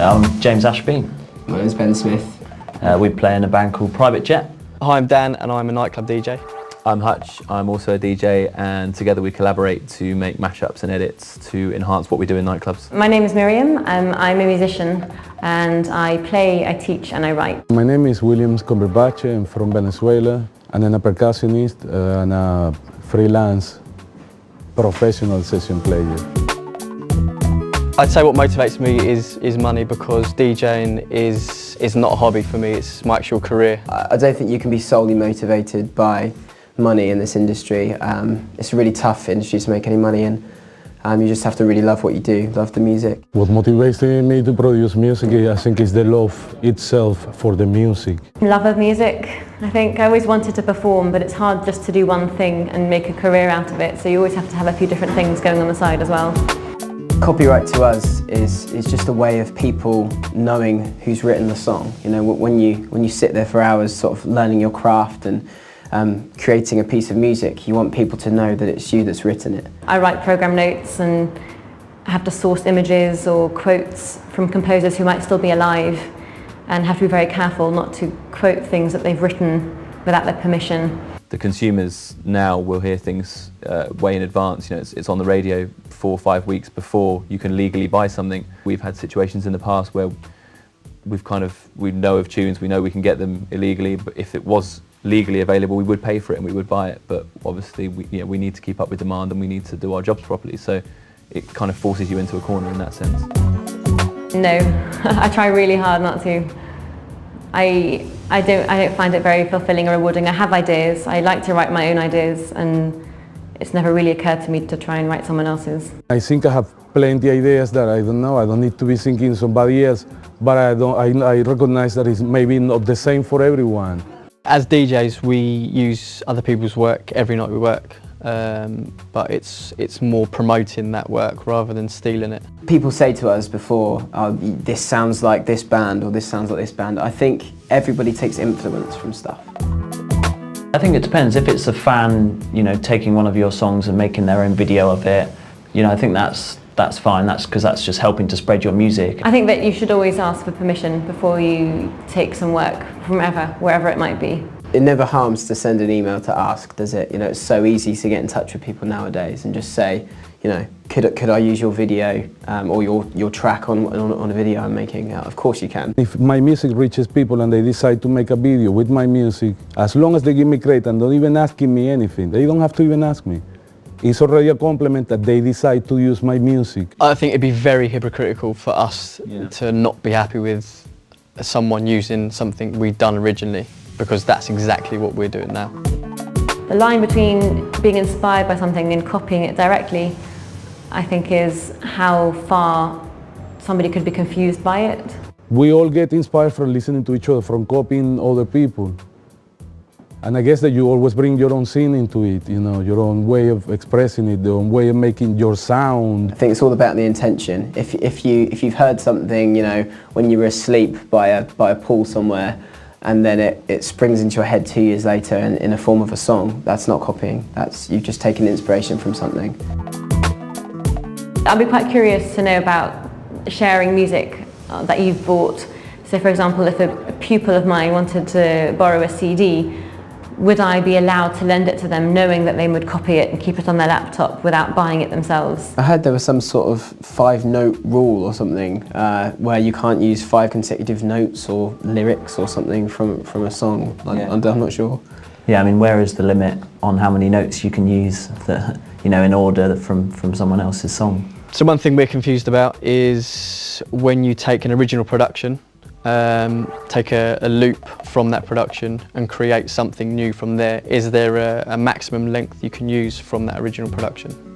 I'm James Ashby. My name's Ben Smith. Uh, we play in a band called Private Jet. Hi, I'm Dan and I'm a nightclub DJ. I'm Hutch, I'm also a DJ and together we collaborate to make mashups and edits to enhance what we do in nightclubs. My name is Miriam, um, I'm a musician and I play, I teach and I write. My name is Williams Comberbache, I'm from Venezuela and I'm a percussionist uh, and a freelance professional session player. I'd say what motivates me is, is money because DJing is, is not a hobby for me, it's my actual career. I don't think you can be solely motivated by money in this industry. Um, it's a really tough industry to make any money in. Um, you just have to really love what you do, love the music. What motivates me to produce music, I think, is the love itself for the music. Love of music. I think I always wanted to perform, but it's hard just to do one thing and make a career out of it, so you always have to have a few different things going on the side as well. Copyright to us is, is just a way of people knowing who's written the song. You know, when you, when you sit there for hours sort of learning your craft and um, creating a piece of music, you want people to know that it's you that's written it. I write program notes and have to source images or quotes from composers who might still be alive and have to be very careful not to quote things that they've written without their permission. The consumers now will hear things uh, way in advance. You know, it's, it's on the radio four or five weeks before you can legally buy something. We've had situations in the past where we've kind of, we know of tunes, we know we can get them illegally, but if it was legally available, we would pay for it and we would buy it. But obviously, we, you know, we need to keep up with demand and we need to do our jobs properly. So it kind of forces you into a corner in that sense. No, I try really hard not to. I, I, don't, I don't find it very fulfilling or rewarding. I have ideas, I like to write my own ideas and it's never really occurred to me to try and write someone else's. I think I have plenty of ideas that I don't know, I don't need to be thinking somebody else, but I, don't, I, I recognize that it's maybe not the same for everyone. As DJs, we use other people's work every night we work. Um, but it's, it's more promoting that work rather than stealing it. People say to us before, oh, this sounds like this band or this sounds like this band. I think everybody takes influence from stuff. I think it depends. If it's a fan, you know, taking one of your songs and making their own video of it, you know, I think that's that's fine. That's because that's just helping to spread your music. I think that you should always ask for permission before you take some work from ever, wherever it might be. It never harms to send an email to ask, does it? You know, it's so easy to get in touch with people nowadays and just say, you know, could, could I use your video um, or your, your track on, on, on, a video I'm making? Uh, of course you can. If my music reaches people and they decide to make a video with my music, as long as they give me credit and don't even asking me anything, they don't have to even ask me. It's already a compliment that they decide to use my music. I think it'd be very hypocritical for us yeah. to not be happy with someone using something we'd done originally because that's exactly what we're doing now. The line between being inspired by something and copying it directly, I think is how far somebody could be confused by it. We all get inspired from listening to each other, from copying other people. And I guess that you always bring your own scene into it, you know, your own way of expressing it, your own way of making your sound. I think it's all about the intention. If, if, you, if you've heard something, you know, when you were asleep by a, by a pool somewhere, and then it, it springs into your head two years later in, in a form of a song. That's not copying, that's you've just taken inspiration from something. I'd be quite curious to know about sharing music uh, that you've bought. So for example, if a, a pupil of mine wanted to borrow a CD, would I be allowed to lend it to them knowing that they would copy it and keep it on their laptop without buying it themselves? I heard there was some sort of five note rule or something uh, where you can't use five consecutive notes or lyrics or something from, from a song. Yeah. I'm, I'm not sure. Yeah, I mean, where is the limit on how many notes you can use that, you know, in order from, from someone else's song? So one thing we're confused about is when you take an original production um, take a, a, loop from that production and create something new from there. Is there a, a maximum length you can use from that original production?